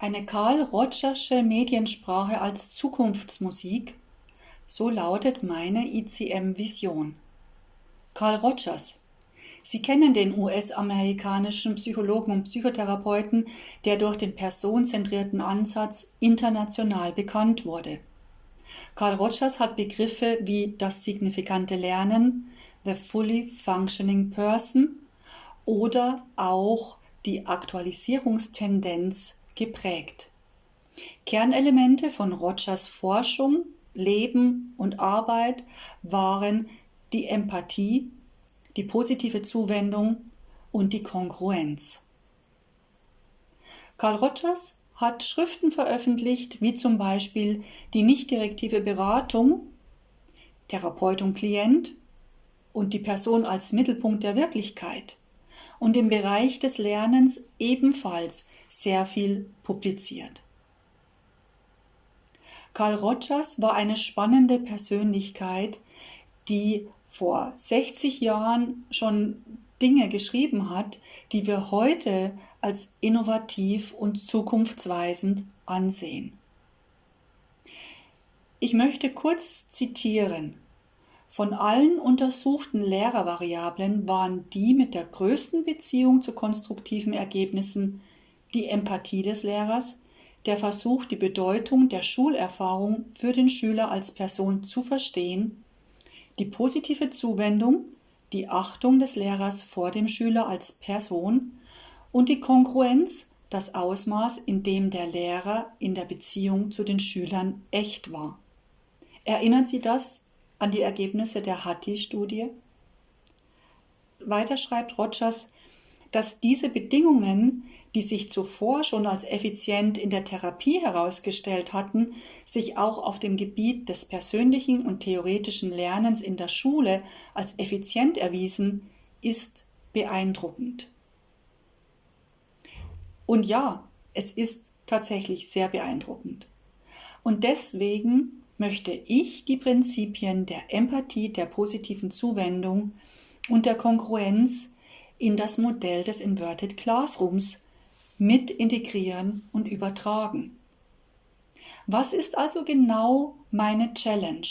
Eine Karl Rogersche Mediensprache als Zukunftsmusik, so lautet meine ICM-Vision. Carl Rogers. Sie kennen den US-amerikanischen Psychologen und Psychotherapeuten, der durch den personenzentrierten Ansatz international bekannt wurde. Carl Rogers hat Begriffe wie das signifikante Lernen, the fully functioning person oder auch die Aktualisierungstendenz geprägt. Kernelemente von Rogers Forschung, Leben und Arbeit waren die Empathie, die positive Zuwendung und die Kongruenz. Carl Rogers hat Schriften veröffentlicht, wie zum Beispiel die nicht-direktive Beratung, Therapeut und Klient und die Person als Mittelpunkt der Wirklichkeit und im Bereich des Lernens ebenfalls sehr viel publiziert. Carl Rogers war eine spannende Persönlichkeit, die vor 60 Jahren schon Dinge geschrieben hat, die wir heute als innovativ und zukunftsweisend ansehen. Ich möchte kurz zitieren. Von allen untersuchten Lehrervariablen waren die mit der größten Beziehung zu konstruktiven Ergebnissen die Empathie des Lehrers, der Versuch, die Bedeutung der Schulerfahrung für den Schüler als Person zu verstehen, die positive Zuwendung, die Achtung des Lehrers vor dem Schüler als Person und die Kongruenz, das Ausmaß, in dem der Lehrer in der Beziehung zu den Schülern echt war. Erinnern Sie das an die Ergebnisse der Hattie-Studie? Weiter schreibt Rogers, dass diese Bedingungen die sich zuvor schon als effizient in der Therapie herausgestellt hatten, sich auch auf dem Gebiet des persönlichen und theoretischen Lernens in der Schule als effizient erwiesen, ist beeindruckend. Und ja, es ist tatsächlich sehr beeindruckend. Und deswegen möchte ich die Prinzipien der Empathie, der positiven Zuwendung und der Kongruenz in das Modell des Inverted Classrooms mit integrieren und übertragen. Was ist also genau meine Challenge?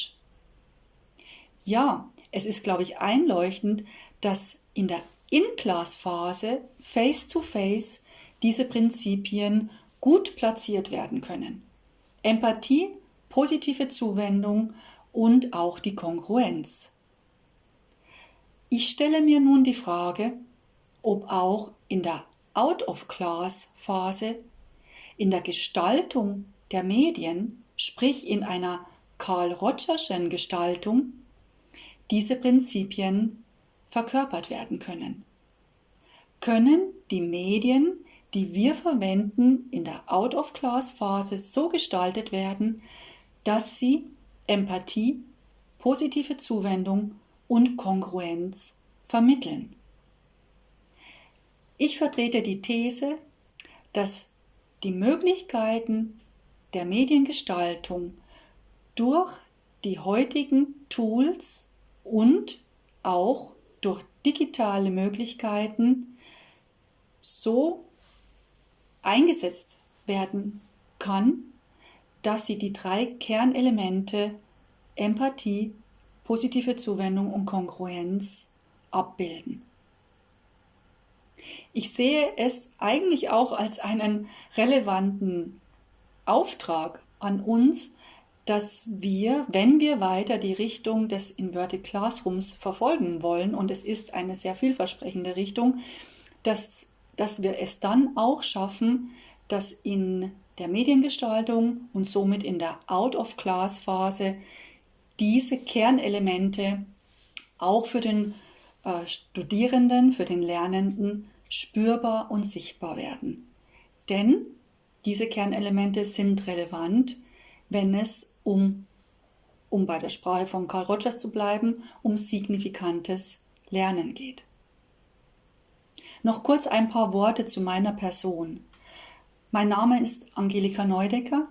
Ja, es ist, glaube ich, einleuchtend, dass in der In-Class-Phase face-to-face diese Prinzipien gut platziert werden können. Empathie, positive Zuwendung und auch die Kongruenz. Ich stelle mir nun die Frage, ob auch in der Out-of-Class-Phase in der Gestaltung der Medien, sprich in einer Karl Rogerschen Gestaltung, diese Prinzipien verkörpert werden können. Können die Medien, die wir verwenden, in der Out-of-Class-Phase so gestaltet werden, dass sie Empathie, positive Zuwendung und Kongruenz vermitteln. Ich vertrete die These, dass die Möglichkeiten der Mediengestaltung durch die heutigen Tools und auch durch digitale Möglichkeiten so eingesetzt werden kann, dass sie die drei Kernelemente Empathie, positive Zuwendung und Kongruenz abbilden. Ich sehe es eigentlich auch als einen relevanten Auftrag an uns, dass wir, wenn wir weiter die Richtung des Inverted Classrooms verfolgen wollen, und es ist eine sehr vielversprechende Richtung, dass, dass wir es dann auch schaffen, dass in der Mediengestaltung und somit in der Out-of-Class-Phase diese Kernelemente auch für den äh, Studierenden, für den Lernenden spürbar und sichtbar werden. Denn diese Kernelemente sind relevant, wenn es um, um bei der Sprache von Carl Rogers zu bleiben, um signifikantes Lernen geht. Noch kurz ein paar Worte zu meiner Person. Mein Name ist Angelika Neudecker.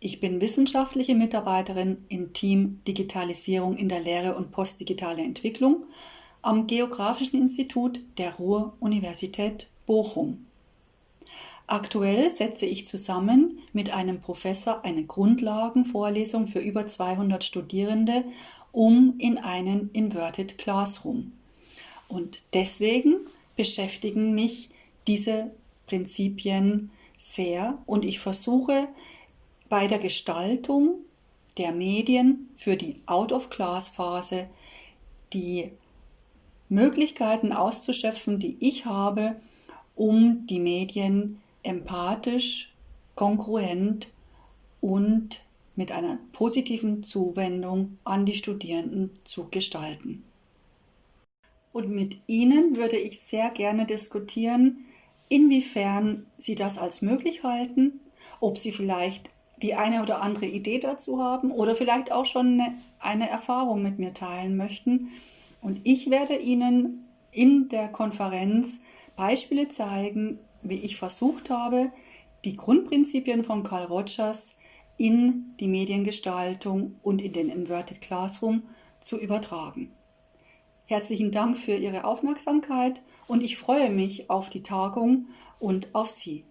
Ich bin wissenschaftliche Mitarbeiterin im Team Digitalisierung in der Lehre und postdigitale Entwicklung am Geografischen Institut der Ruhr-Universität Bochum. Aktuell setze ich zusammen mit einem Professor eine Grundlagenvorlesung für über 200 Studierende um in einen Inverted Classroom. Und deswegen beschäftigen mich diese Prinzipien sehr und ich versuche bei der Gestaltung der Medien für die Out-of-Class-Phase die Möglichkeiten auszuschöpfen, die ich habe, um die Medien empathisch, kongruent und mit einer positiven Zuwendung an die Studierenden zu gestalten. Und mit Ihnen würde ich sehr gerne diskutieren, inwiefern Sie das als möglich halten, ob Sie vielleicht die eine oder andere Idee dazu haben oder vielleicht auch schon eine, eine Erfahrung mit mir teilen möchten. Und ich werde Ihnen in der Konferenz Beispiele zeigen, wie ich versucht habe, die Grundprinzipien von Carl Rogers in die Mediengestaltung und in den Inverted Classroom zu übertragen. Herzlichen Dank für Ihre Aufmerksamkeit und ich freue mich auf die Tagung und auf Sie.